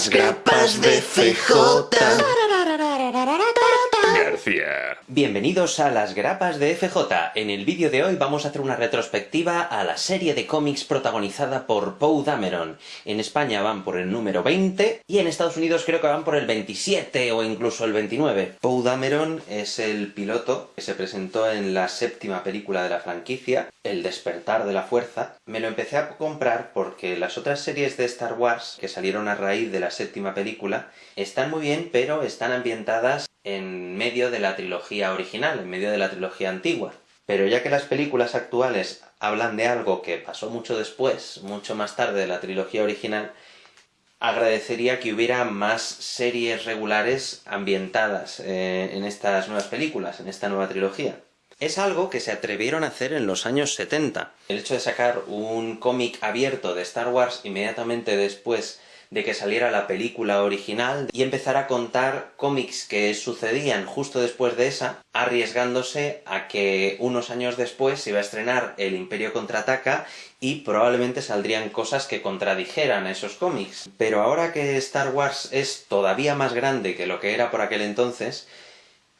Las grapas de FJ. Bienvenidos a las grapas de FJ. En el vídeo de hoy vamos a hacer una retrospectiva a la serie de cómics protagonizada por Poe Dameron. En España van por el número 20 y en Estados Unidos creo que van por el 27 o incluso el 29. Poe Dameron es el piloto que se presentó en la séptima película de la franquicia, El despertar de la fuerza. Me lo empecé a comprar porque las otras series de Star Wars que salieron a raíz de la séptima película están muy bien, pero están ambientadas en medio de la trilogía original, en medio de la trilogía antigua. Pero ya que las películas actuales hablan de algo que pasó mucho después, mucho más tarde de la trilogía original, agradecería que hubiera más series regulares ambientadas eh, en estas nuevas películas, en esta nueva trilogía. Es algo que se atrevieron a hacer en los años 70. El hecho de sacar un cómic abierto de Star Wars inmediatamente después de que saliera la película original y empezar a contar cómics que sucedían justo después de esa, arriesgándose a que unos años después se iba a estrenar El Imperio Contraataca y probablemente saldrían cosas que contradijeran a esos cómics. Pero ahora que Star Wars es todavía más grande que lo que era por aquel entonces,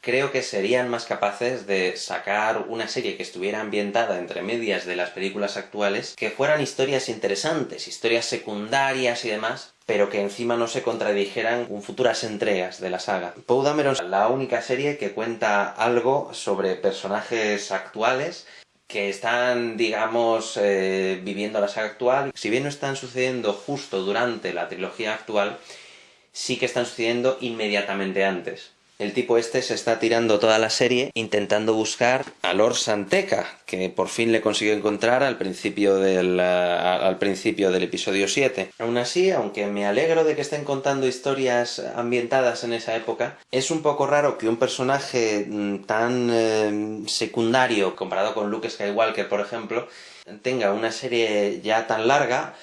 creo que serían más capaces de sacar una serie que estuviera ambientada entre medias de las películas actuales, que fueran historias interesantes, historias secundarias y demás, pero que encima no se contradijeran con futuras entregas de la saga. Poe Dameron es la única serie que cuenta algo sobre personajes actuales que están, digamos, eh, viviendo la saga actual. Si bien no están sucediendo justo durante la trilogía actual, sí que están sucediendo inmediatamente antes. El tipo este se está tirando toda la serie intentando buscar a Lord Santeca, que por fin le consiguió encontrar al principio del, al principio del episodio 7. Aún así, aunque me alegro de que estén contando historias ambientadas en esa época, es un poco raro que un personaje mm, tan eh, secundario, comparado con Luke Skywalker, por ejemplo, tenga una serie ya tan larga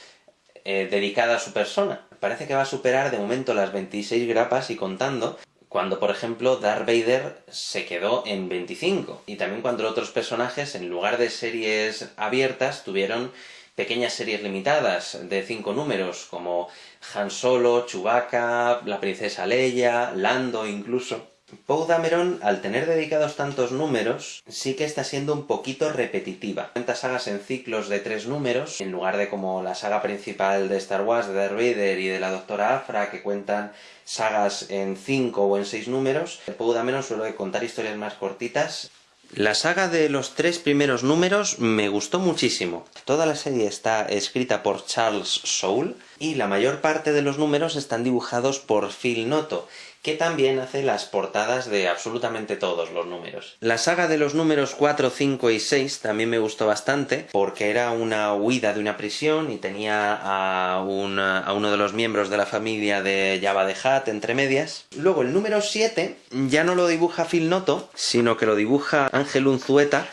eh, dedicada a su persona. Parece que va a superar de momento las 26 grapas y contando, cuando, por ejemplo, Darth Vader se quedó en 25, y también cuando otros personajes, en lugar de series abiertas, tuvieron pequeñas series limitadas de cinco números, como Han Solo, Chewbacca, la princesa Leia, Lando incluso. Poe Dameron, al tener dedicados tantos números, sí que está siendo un poquito repetitiva. Cuenta sagas en ciclos de tres números, en lugar de como la saga principal de Star Wars, de Darth Vader y de la Doctora Afra, que cuentan sagas en cinco o en seis números. Poe Dameron suele contar historias más cortitas. La saga de los tres primeros números me gustó muchísimo. Toda la serie está escrita por Charles Soule, y la mayor parte de los números están dibujados por Phil Noto, que también hace las portadas de absolutamente todos los números. La saga de los números 4, 5 y 6 también me gustó bastante, porque era una huida de una prisión y tenía a, a uno de los miembros de la familia de Java de Hat entre medias. Luego el número 7 ya no lo dibuja Phil Noto, sino que lo dibuja Ángel Unzueta,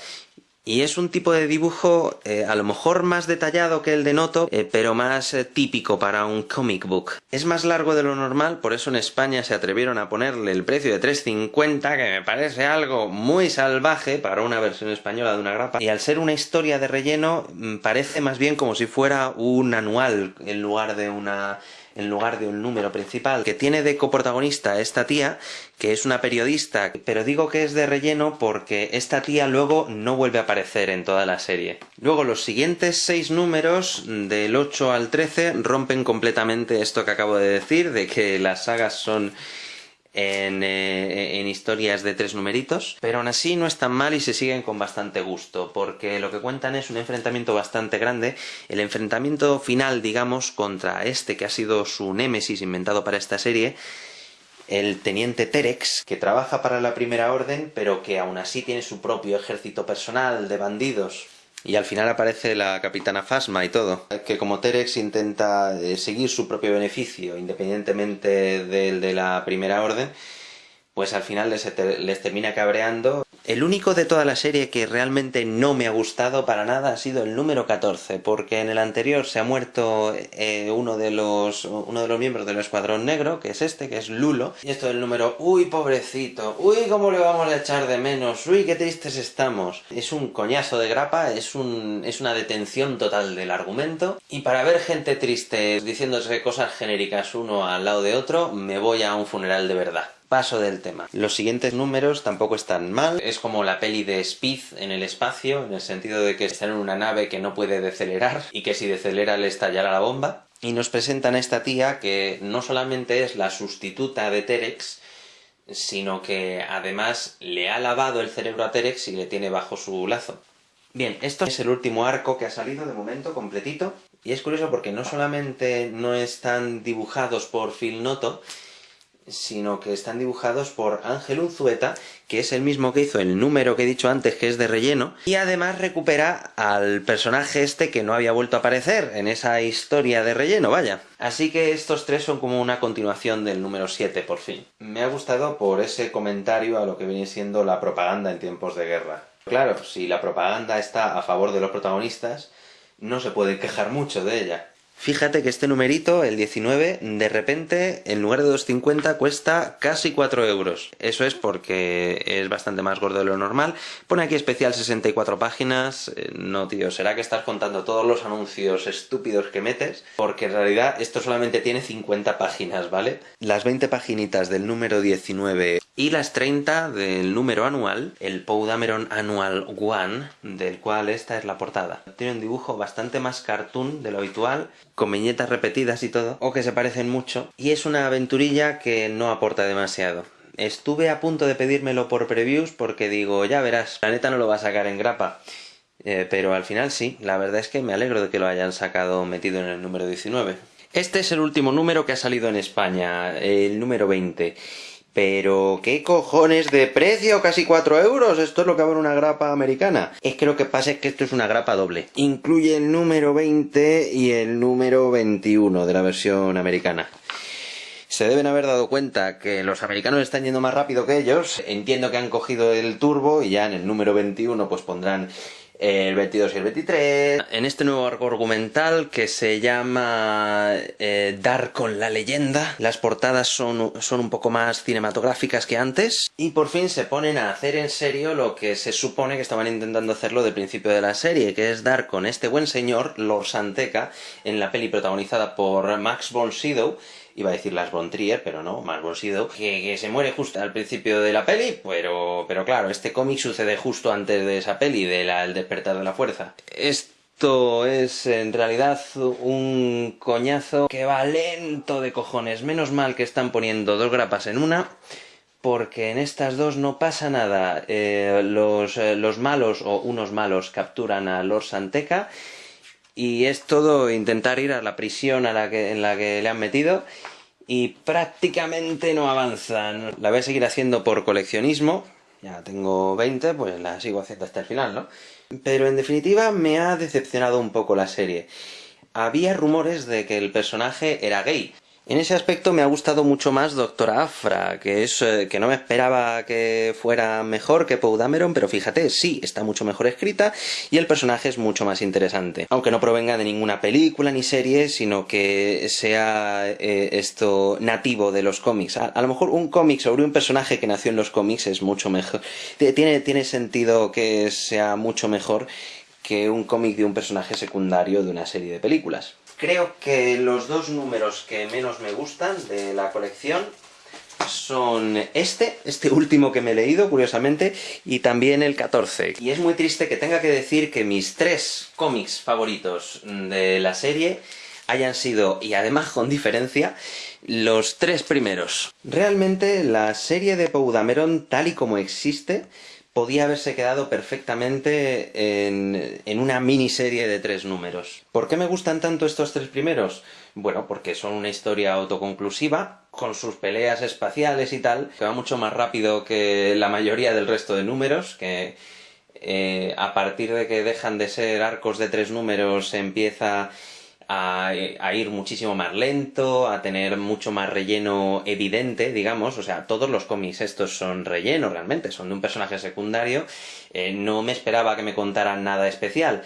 y es un tipo de dibujo eh, a lo mejor más detallado que el de Noto, eh, pero más eh, típico para un comic book. Es más largo de lo normal, por eso en España se atrevieron a ponerle el precio de 3.50, que me parece algo muy salvaje para una versión española de una grapa. Y al ser una historia de relleno, mm, parece más bien como si fuera un anual en lugar de una en lugar de un número principal, que tiene de coprotagonista esta tía, que es una periodista, pero digo que es de relleno porque esta tía luego no vuelve a aparecer en toda la serie. Luego los siguientes seis números, del 8 al 13, rompen completamente esto que acabo de decir, de que las sagas son eh, en, historias de tres numeritos, pero aún así no están mal y se siguen con bastante gusto, porque lo que cuentan es un enfrentamiento bastante grande, el enfrentamiento final, digamos, contra este que ha sido su némesis inventado para esta serie, el teniente Terex, que trabaja para la Primera Orden, pero que aún así tiene su propio ejército personal de bandidos y al final aparece la capitana Fasma y todo. Que como Terex intenta eh, seguir su propio beneficio, independientemente del de la primera orden, pues al final les, les termina cabreando El único de toda la serie que realmente no me ha gustado para nada ha sido el número 14, porque en el anterior se ha muerto eh, uno, de los, uno de los miembros del Escuadrón Negro, que es este, que es Lulo, y esto del número, uy, pobrecito, uy, cómo le vamos a echar de menos, uy, qué tristes estamos. Es un coñazo de grapa, es, un, es una detención total del argumento, y para ver gente triste diciéndose cosas genéricas uno al lado de otro, me voy a un funeral de verdad. Paso del tema. Los siguientes números tampoco están mal. Es como la peli de Speed en el espacio, en el sentido de que están en una nave que no puede decelerar y que si decelera le estallará la bomba. Y nos presentan a esta tía que no solamente es la sustituta de Terex, sino que además le ha lavado el cerebro a Terex y le tiene bajo su lazo. Bien, esto es el último arco que ha salido de momento, completito. Y es curioso porque no solamente no están dibujados por Phil Noto, sino que están dibujados por Ángel Unzueta, que es el mismo que hizo el número que he dicho antes, que es de relleno, y además recupera al personaje este que no había vuelto a aparecer en esa historia de relleno, vaya. Así que estos tres son como una continuación del número 7, por fin. Me ha gustado por ese comentario a lo que viene siendo la propaganda en tiempos de guerra. Claro, si la propaganda está a favor de los protagonistas, no se puede quejar mucho de ella. Fíjate que este numerito, el 19, de repente, en lugar de 2,50 cuesta casi 4 euros. Eso es porque es bastante más gordo de lo normal. Pone aquí especial 64 páginas. Eh, no, tío, será que estás contando todos los anuncios estúpidos que metes, porque en realidad esto solamente tiene 50 páginas, ¿vale? Las 20 paginitas del número 19 y las 30 del número anual, el Poudameron Annual One, del cual esta es la portada. Tiene un dibujo bastante más cartoon de lo habitual, con viñetas repetidas y todo, o que se parecen mucho, y es una aventurilla que no aporta demasiado. Estuve a punto de pedírmelo por previews porque digo, ya verás, la neta no lo va a sacar en grapa. Eh, pero al final sí, la verdad es que me alegro de que lo hayan sacado metido en el número 19. Este es el último número que ha salido en España, el número 20. Pero, ¿qué cojones de precio? Casi 4 euros. Esto es lo que va en una grapa americana. Es que lo que pasa es que esto es una grapa doble. Incluye el número 20 y el número 21 de la versión americana. Se deben haber dado cuenta que los americanos están yendo más rápido que ellos. Entiendo que han cogido el turbo y ya en el número 21 pues pondrán el 22 y el 23. En este nuevo arco argumental que se llama eh, Dar con la leyenda, las portadas son, son un poco más cinematográficas que antes y por fin se ponen a hacer en serio lo que se supone que estaban intentando hacerlo del principio de la serie, que es dar con este buen señor, Lord Santeca, en la peli protagonizada por Max von Sydow, iba a decir Las von Trier, pero no, von Sydow, que, se muere justo al principio de la peli, pero, pero claro, este cómic sucede justo antes de esa peli, de despertar de la fuerza. Esto es en realidad un coñazo que va lento de cojones. Menos mal que están poniendo dos grapas en una, porque en estas dos no pasa nada. Eh, los, eh, los malos, o unos malos, capturan a Lord Santeca y es todo intentar ir a la prisión a la que, en la que le han metido y prácticamente no avanzan. La voy a seguir haciendo por coleccionismo, ya tengo 20, pues la sigo haciendo hasta el final, ¿no? Pero en definitiva me ha decepcionado un poco la serie. Había rumores de que el personaje era gay, en ese aspecto me ha gustado mucho más Doctora Afra, que es eh, que no me esperaba que fuera mejor que Poudameron, pero fíjate, sí, está mucho mejor escrita y el personaje es mucho más interesante. Aunque no provenga de ninguna película ni serie, sino que sea eh, esto nativo de los cómics. A, lo mejor un cómic sobre un personaje que nació en los cómics es mucho mejor. Tiene, tiene sentido que sea mucho mejor que un cómic de un personaje secundario de una serie de películas. Creo que los dos números que menos me gustan de la colección son este, este último que me he leído, curiosamente, y también el 14. Y es muy triste que tenga que decir que mis tres cómics favoritos de la serie hayan sido, y además con diferencia, los tres primeros. Realmente la serie de Poudameron, tal y como existe, podía haberse quedado perfectamente en, en, una miniserie de tres números. ¿Por qué me gustan tanto estos tres primeros? Bueno, porque son una historia autoconclusiva, con sus peleas espaciales y tal, que va mucho más rápido que la mayoría del resto de números, que eh, a partir de que dejan de ser arcos de tres números empieza a, ir muchísimo más lento, a tener mucho más relleno evidente, digamos, o sea, todos los cómics estos son relleno realmente, son de un personaje secundario, eh, no me esperaba que me contaran nada especial,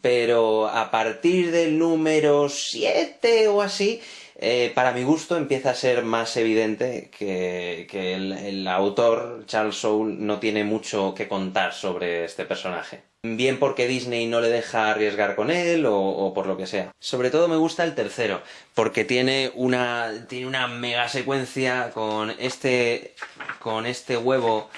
pero a partir del número 7 o así, eh, para mi gusto empieza a ser más evidente que, que el, el, autor, Charles Soule, no tiene mucho que contar sobre este personaje. Bien porque Disney no le deja arriesgar con él o, por lo que sea. Sobre todo me gusta el tercero, porque tiene una, tiene una mega secuencia con este, con este huevo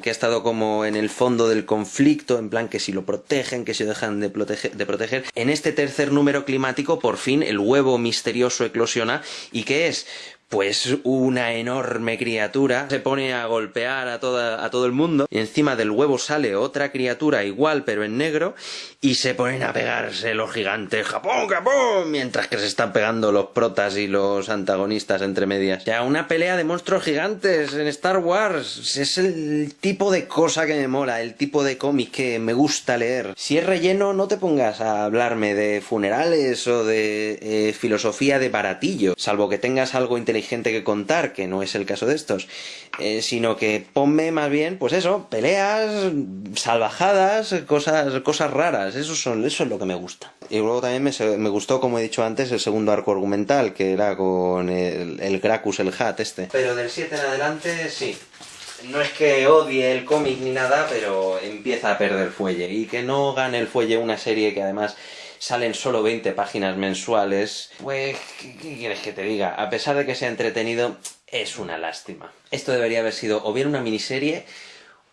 que ha estado como en el fondo del conflicto, en plan que si lo protegen, que si lo dejan de, de proteger. En este tercer número climático, por fin, el huevo misterioso eclosiona. ¿Y qué es? Pues una enorme criatura se pone a golpear a, toda, a todo el mundo y encima del huevo sale otra criatura igual pero en negro y se ponen a pegarse los gigantes ¡Japón, Japón! mientras que se están pegando los protas y los antagonistas entre medias. Ya una pelea de monstruos gigantes en Star Wars es el tipo de cosa que me mola, el tipo de cómic que me gusta leer. Si es relleno no te pongas a hablarme de funerales o de eh, filosofía de baratillo, salvo que tengas algo inteligente gente que contar, que no es el caso de estos, eh, sino que ponme más bien, pues eso, peleas, salvajadas, cosas, cosas raras, eso, son, eso es lo que me gusta. Y luego también me, me gustó, como he dicho antes, el segundo arco argumental, que era con el, el Gracus, el Hat este. Pero del 7 en adelante, sí. No es que odie el cómic ni nada, pero empieza a perder fuelle. Y que no gane el fuelle una serie que además salen solo 20 páginas mensuales, pues, ¿qué, ¿qué, quieres que te diga? A pesar de que sea entretenido, es una lástima. Esto debería haber sido o bien una miniserie,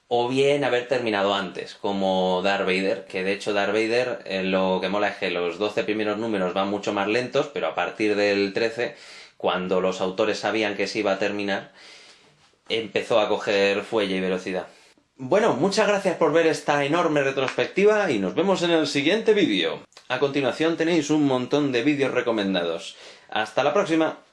o bien haber terminado antes, como Darth Vader, que de hecho Darth Vader eh, lo que mola es que los 12 primeros números van mucho más lentos, pero a partir del 13, cuando los autores sabían que se iba a terminar, empezó a coger fuelle y velocidad. Bueno, muchas gracias por ver esta enorme retrospectiva y nos vemos en el siguiente vídeo. A continuación tenéis un montón de vídeos recomendados. ¡Hasta la próxima!